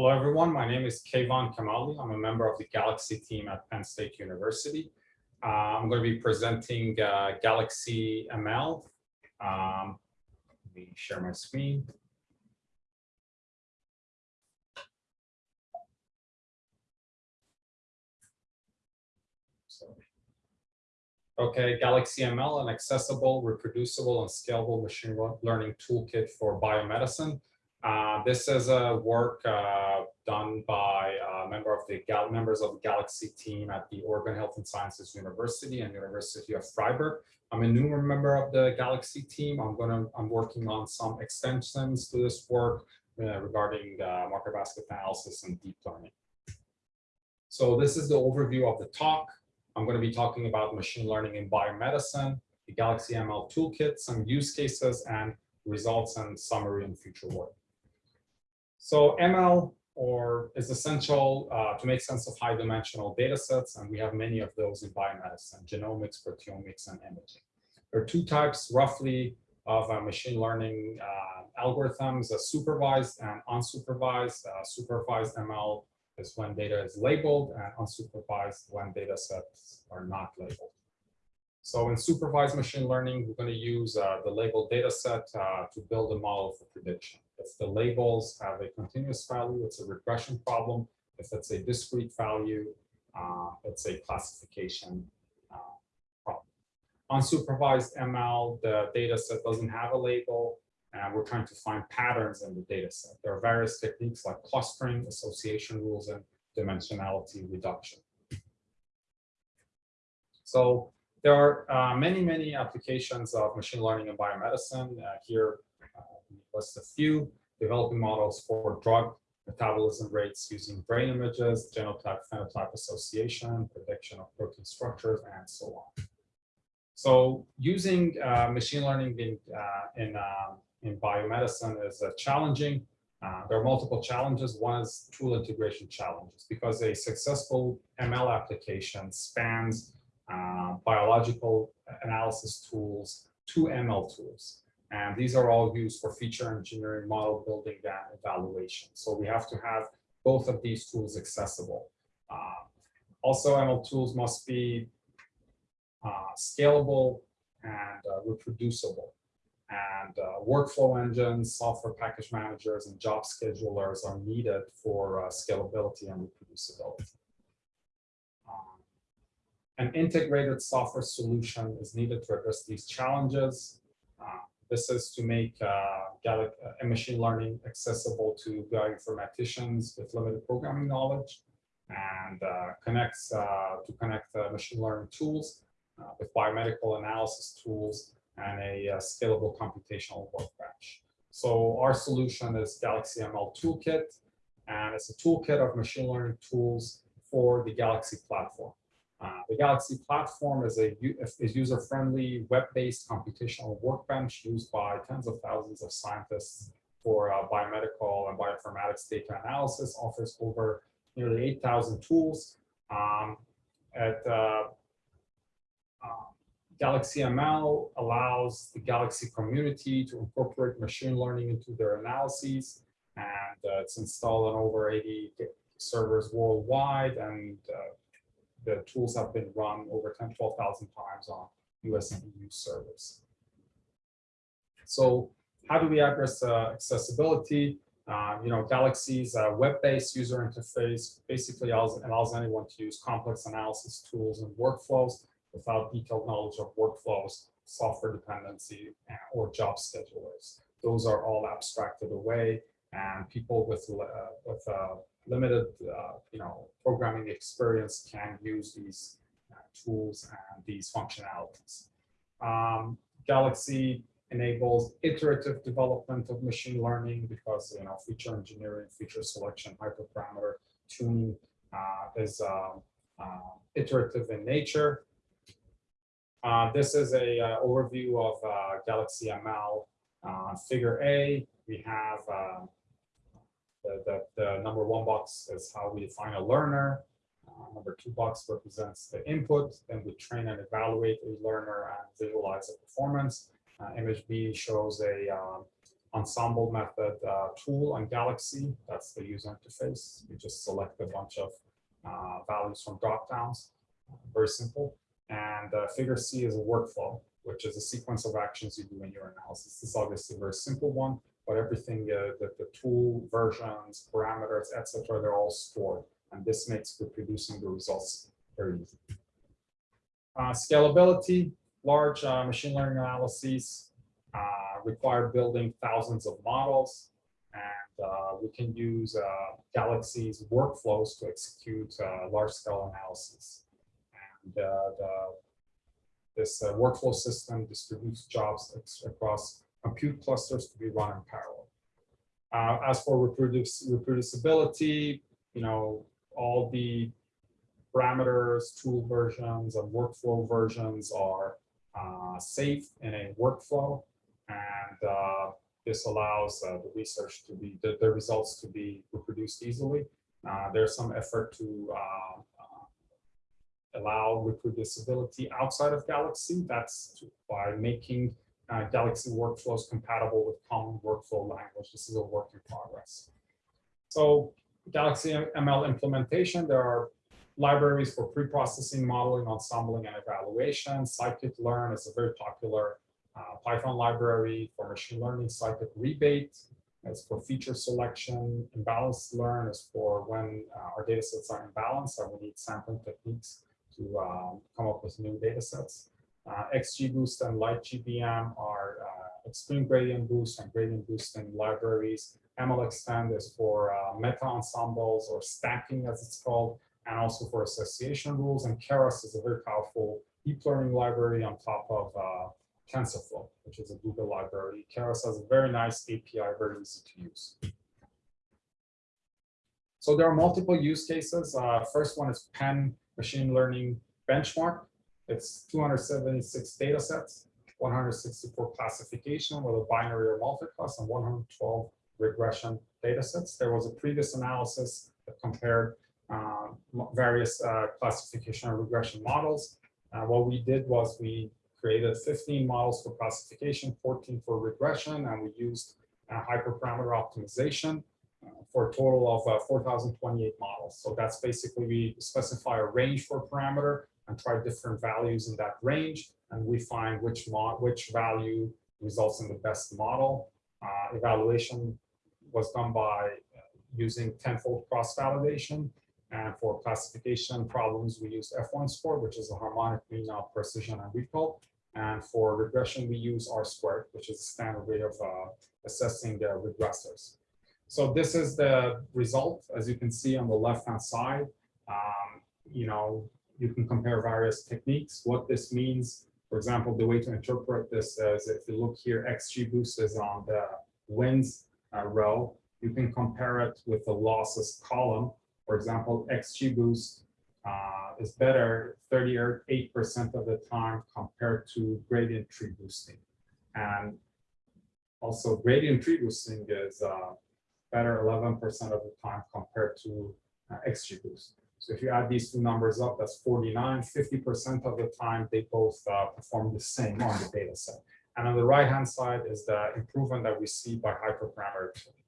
Hello, everyone. My name is Kayvon Kamali. I'm a member of the Galaxy team at Penn State University. Uh, I'm going to be presenting uh, Galaxy ML. Um, let me share my screen. Okay, Galaxy ML, an accessible, reproducible, and scalable machine learning toolkit for biomedicine. Uh, this is a work uh, done by a member of the Gal members of the Galaxy team at the Oregon Health and Sciences University and University of Freiburg. I'm a newer member of the Galaxy team. I'm gonna I'm working on some extensions to this work uh, regarding uh, market basket analysis and deep learning. So this is the overview of the talk. I'm going to be talking about machine learning in biomedicine, the Galaxy ML toolkit, some use cases, and results and summary in future work. So ML or is essential uh, to make sense of high dimensional data sets, and we have many of those in biomedicine, genomics, proteomics, and imaging. There are two types roughly of uh, machine learning uh, algorithms, supervised and unsupervised. Uh, supervised ML is when data is labeled and unsupervised when data sets are not labeled. So in supervised machine learning, we're going to use uh, the labeled data set uh, to build a model for prediction. If the labels have a continuous value, it's a regression problem. If it's a discrete value, uh, it's a classification uh, problem. Unsupervised ML, the data set doesn't have a label, and we're trying to find patterns in the data set. There are various techniques like clustering, association rules, and dimensionality reduction. So there are uh, many, many applications of machine learning in biomedicine. Uh, here, uh, list a few, developing models for drug metabolism rates using brain images, genotype phenotype association, prediction of protein structures, and so on. So using uh, machine learning in, uh, in um, in biomedicine is uh, challenging. Uh, there are multiple challenges. One is tool integration challenges because a successful ML application spans uh, biological analysis tools to ML tools. And these are all used for feature engineering, model building, and evaluation. So we have to have both of these tools accessible. Uh, also, ML tools must be uh, scalable and uh, reproducible. And uh, workflow engines, software package managers, and job schedulers are needed for scalability and reproducibility. An integrated software solution is needed to address these challenges. Uh, this is to make uh, uh machine learning accessible to bioinformaticians with limited programming knowledge and uh, connects uh, to connect machine learning tools with biomedical analysis tools and a, uh, scalable computational workbench. So our solution is Galaxy ML Toolkit, and it's a toolkit of machine learning tools for the Galaxy platform. Uh, the Galaxy platform is a is user-friendly, web-based computational workbench used by tens of thousands of scientists for uh, biomedical and bioinformatics data analysis. Offers over nearly 8,000 tools. Um, at uh, Galaxy ML allows the Galaxy community to incorporate machine learning into their analyses. And uh, it's installed on over 80 servers worldwide. And uh, the tools have been run over 10, 12,000 times on US and EU servers. So how do we address uh, accessibility? Uh, you know, Galaxy's uh, web-based user interface basically allows, allows anyone to use complex analysis tools and workflows without detailed knowledge of workflows, software dependency, or job schedulers. Those are all abstracted away, and people with uh, with uh, limited, uh, you know, programming experience can use these uh, tools and these functionalities. Um, Galaxy enables iterative development of machine learning because you know feature engineering, feature selection, hyperparameter tuning uh, is um, uh, iterative in nature. Uh, this is a uh, overview of Galaxy ML. Figure A, we have uh, the, the, number one box is how we define a learner. Uh, number two box represents the input. Then we train and evaluate a learner and visualize the performance. image B shows a, um, ensemble method uh, tool on Galaxy. That's the user interface. You just select a bunch of uh, values from dropdowns. Very simple. And uh, figure C is a workflow, which is a sequence of actions you do in your analysis. This is obviously a very simple one, but everything, uh, the, the tool versions, parameters, etc., they're all stored. And this makes reproducing the results very easy. Uh, scalability, large uh, machine learning analyses uh, require building thousands of models. And uh, we can use uh, Galaxy's workflows to execute large-scale analysis. And the, this workflow system distributes jobs across compute clusters to be run in parallel. as for reproduce, reproducibility, you know, all the parameters, tool versions, and workflow versions are uh, safe in a workflow. And uh, this allows uh, the research to be, the, the, results to be reproduced easily. Uh, there's some effort to uh, uh, allow reproducibility outside of Galaxy. That's by making Galaxy workflows compatible with common workflow language. This is a work in progress. So Galaxy ML implementation, there are libraries for pre-processing, modeling, ensembling, and evaluation. Scikit-learn is a very popular uh, Python library for machine learning. Scikit-ReBATE is for feature selection. Imbalanced-learn is for when uh, our data sets are imbalanced and we need sampling techniques to um, come up with new data sets. Uh, XGBoost and LightGBM are uh, extreme gradient boost and gradient boosting libraries. MLxtend is for uh, meta ensembles or stacking as it's called and also for association rules. And Keras is a very powerful deep learning library on top of uh, TensorFlow, which is a Google library. Keras has a very nice API, very easy to use. So there are multiple use cases. Uh, first one is Penn Machine Learning Benchmark. It's 276 data sets, 164 classification with a binary or multiclass, and 112 regression data sets. There was a previous analysis that compared uh, various uh, classification and regression models. Uh, what we did was we created 15 models for classification, 14 for regression, and we used hyperparameter optimization for a total of 4,028 models. So that's basically we specify a range for parameter and try different values in that range, and we find which which value results in the best model. Uh, evaluation was done by using tenfold cross-validation. And for classification problems, we use F1 score, which is a harmonic mean of precision and recall. And for regression, we use R squared, which is a standard way of uh, assessing the regressors. So this is the result, as you can see on the left-hand side. Um, you know, you can compare various techniques. What this means, for example, the way to interpret this is if you look here, XGBoost is on the wins uh, row. You can compare it with the losses column for example, XGBoost uh, is better 38% of the time compared to gradient tree boosting. And also gradient tree boosting is uh, better 11% of the time compared to uh, XGBoost. So if you add these two numbers up, that's 49, 50% of the time they both uh, perform the same on the data set. And on the right-hand side is the improvement that we see by hyperparameter tuning.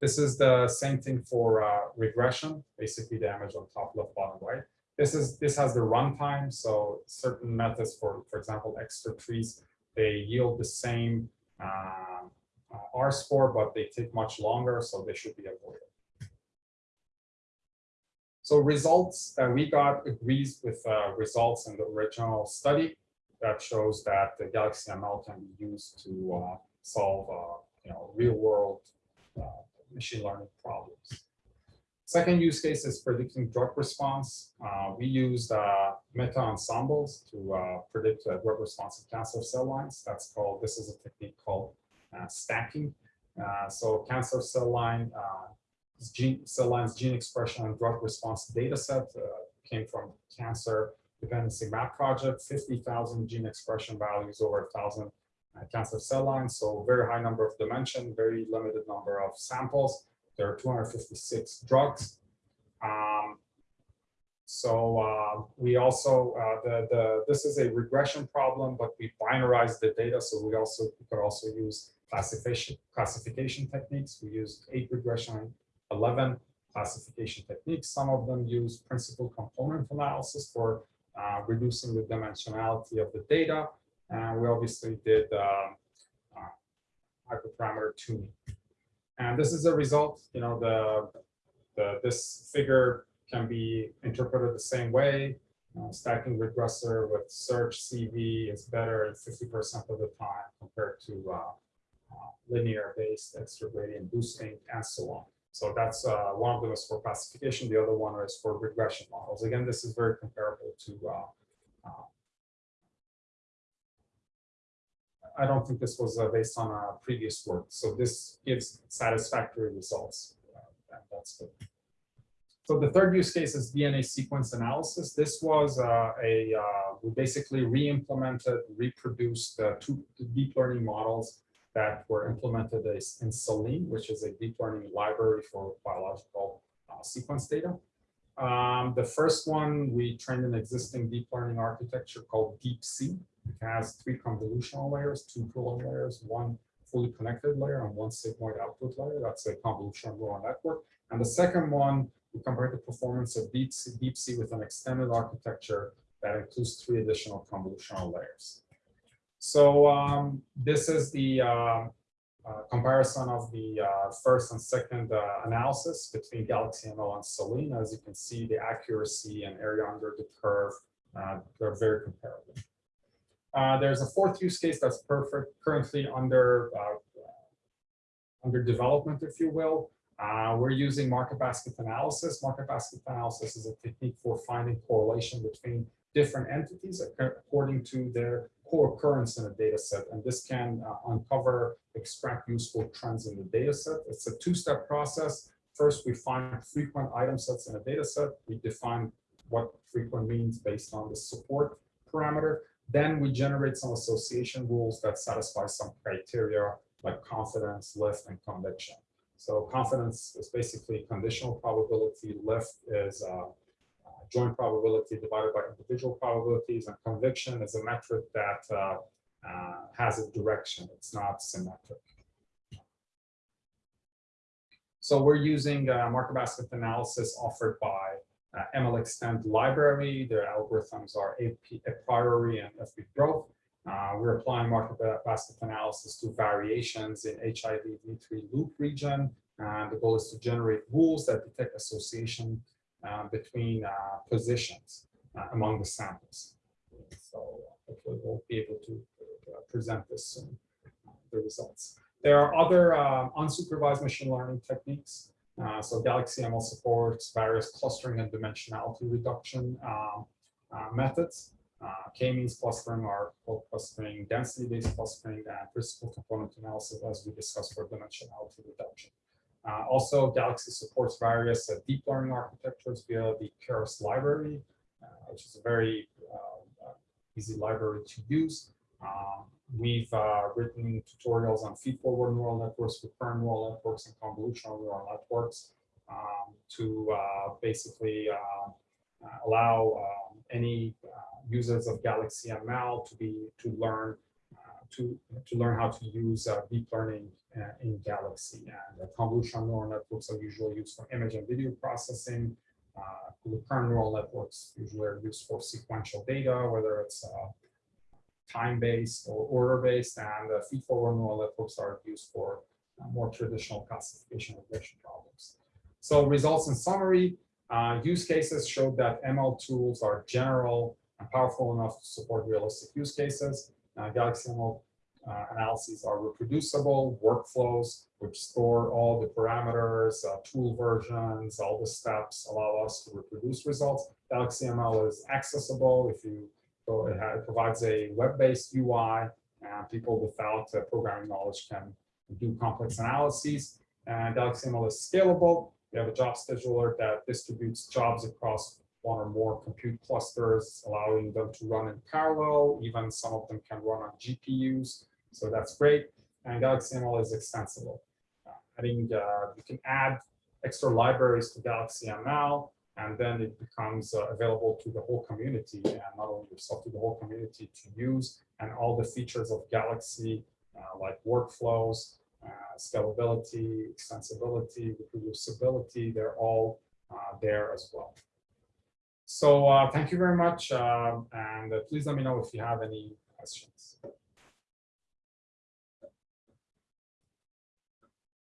This is the same thing for uh, regression, basically the image on top left, bottom right. This is this has the runtime, so certain methods for, for example, extra trees, they yield the same uh, uh, R score, but they take much longer, so they should be avoided. So results that we got agrees with uh, results in the original study that shows that the Galaxy ML can be used to uh, solve uh, you know real world uh, machine learning problems. Second use case is predicting drug response. Uh, we used uh, meta ensembles to uh, predict drug response cancer cell lines. That's called, this is a technique called uh, stacking. Uh, so cancer cell line, uh, gene, cell lines gene expression and drug response data set came from cancer dependency map project, 50,000 gene expression values over 1,000 uh, cancer cell lines. So very high number of dimension, very limited number of samples. There are 256 drugs. Um, so uh, we also, uh, the, the, this is a regression problem, but we binarize the data. So we also we could also use classification, classification techniques. We used eight regression, 11 classification techniques. Some of them use principal component analysis for uh, reducing the dimensionality of the data. And we obviously did uh, uh, hyperparameter tuning. And this is a result, you know, the, the this figure can be interpreted the same way. Uh, stacking regressor with search CV is better 50% of the time compared to uh, uh, linear based extra gradient boosting and so on. So that's uh, one of them is for classification. The other one is for regression models. Again, this is very comparable to. Uh, uh, I don't think this was uh, based on a previous work. So this gives satisfactory results. Uh, that's good. So the third use case is DNA sequence analysis. This was uh, a, we basically re-implemented, reproduced two deep learning models that were implemented in Selene, which is a deep learning library for biological uh, sequence data. Um, the first one, we trained an existing deep learning architecture called DeepSEA. It has three convolutional layers, two pooling layers, one fully connected layer, and one sigmoid output layer. That's a convolutional neural network. And the second one, we compared the performance of DeepSEA, DeepSEA with an extended architecture that includes three additional convolutional layers. So um, this is the uh, uh, comparison of the uh, first and second uh, analysis between Galaxy ML and Selene. As you can see, the accuracy and area under the curve, uh, they're very comparable. Uh, there's a fourth use case that's perfect, currently under, under development, if you will. we're using market basket analysis. Market basket analysis is a technique for finding correlation between different entities according to their co-occurrence in a data set. And this can uh, uncover, extract useful trends in the data set. It's a two-step process. First, we find frequent item sets in a data set. We define what frequent means based on the support parameter. Then we generate some association rules that satisfy some criteria like confidence, lift, and conviction. So confidence is basically conditional probability. Lift is uh, joint probability divided by individual probabilities, and conviction is a metric that uh, uh, has a direction. It's not symmetric. So we're using uh, market basket analysis offered by uh, MLxtend library. Their algorithms are a, a priori and FP growth. Uh, we're applying market basket analysis to variations in HIV V3 loop region. And the goal is to generate rules that detect association Uh, between uh, positions uh, among the samples. So hopefully we'll be able to uh, present this soon, uh, the results. There are other unsupervised machine learning techniques. so Galaxy ML supports various clustering and dimensionality reduction um, methods. Uh, K-means clustering called clustering, density-based clustering, and principal component analysis, as we discussed for dimensionality reduction. Uh, also, Galaxy supports various uh, deep learning architectures via the Keras library, uh, which is a very uh, uh, easy library to use. Um, we've uh, written tutorials on feed-forward neural networks, recurrent neural networks, and convolutional neural networks um, to basically allow um, any users of Galaxy ML to be to learn to to learn how to use deep learning uh, in Galaxy. And convolutional neural networks are usually used for image and video processing. Uh, recurrent neural networks usually are used for sequential data, whether it's uh, time-based or order-based, and uh, feed-forward neural networks are used for uh, more traditional classification regression problems. So results in summary, uh, use cases showed that ML tools are general and powerful enough to support realistic use cases. Galaxy ML uh, analyses are reproducible workflows which store all the parameters, uh, tool versions, all the steps allow us to reproduce results. Galaxy ML is accessible if you go, it, it provides a web-based UI and people without uh, programming knowledge can do complex analyses. And Galaxy ML is scalable. We have a job scheduler that distributes jobs across one or more compute clusters, allowing them to run in parallel. Even some of them can run on GPUs. So that's great. And Galaxy ML is extensible. Uh, adding, uh, you can add extra libraries to Galaxy ML, and then it becomes uh, available to the whole community, and not only yourself, to the whole community to use. And all the features of Galaxy uh, like workflows, uh, scalability, extensibility, reproducibility, they're all uh, there as well. So uh, thank you very much, um, and uh, please let me know if you have any questions.